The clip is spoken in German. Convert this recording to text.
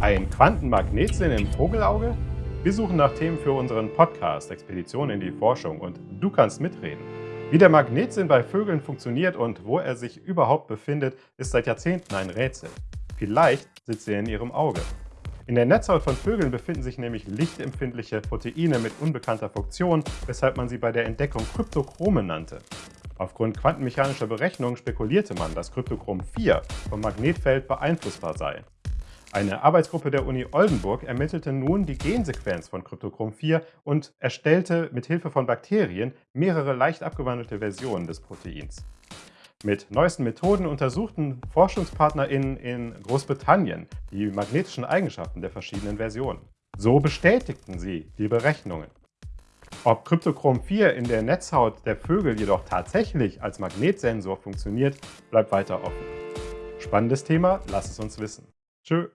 Ein Quantenmagnetsinn im Vogelauge? Wir suchen nach Themen für unseren Podcast Expedition in die Forschung und du kannst mitreden. Wie der Magnetsinn bei Vögeln funktioniert und wo er sich überhaupt befindet, ist seit Jahrzehnten ein Rätsel. Vielleicht sitzt er in ihrem Auge. In der Netzhaut von Vögeln befinden sich nämlich lichtempfindliche Proteine mit unbekannter Funktion, weshalb man sie bei der Entdeckung Kryptochrome nannte. Aufgrund quantenmechanischer Berechnungen spekulierte man, dass Kryptochrom 4 vom Magnetfeld beeinflussbar sei. Eine Arbeitsgruppe der Uni Oldenburg ermittelte nun die Gensequenz von Kryptochrom 4 und erstellte mit Hilfe von Bakterien mehrere leicht abgewandelte Versionen des Proteins. Mit neuesten Methoden untersuchten ForschungspartnerInnen in Großbritannien die magnetischen Eigenschaften der verschiedenen Versionen. So bestätigten sie die Berechnungen. Ob Kryptochrom 4 in der Netzhaut der Vögel jedoch tatsächlich als Magnetsensor funktioniert, bleibt weiter offen. Spannendes Thema, lass es uns wissen. Tschö.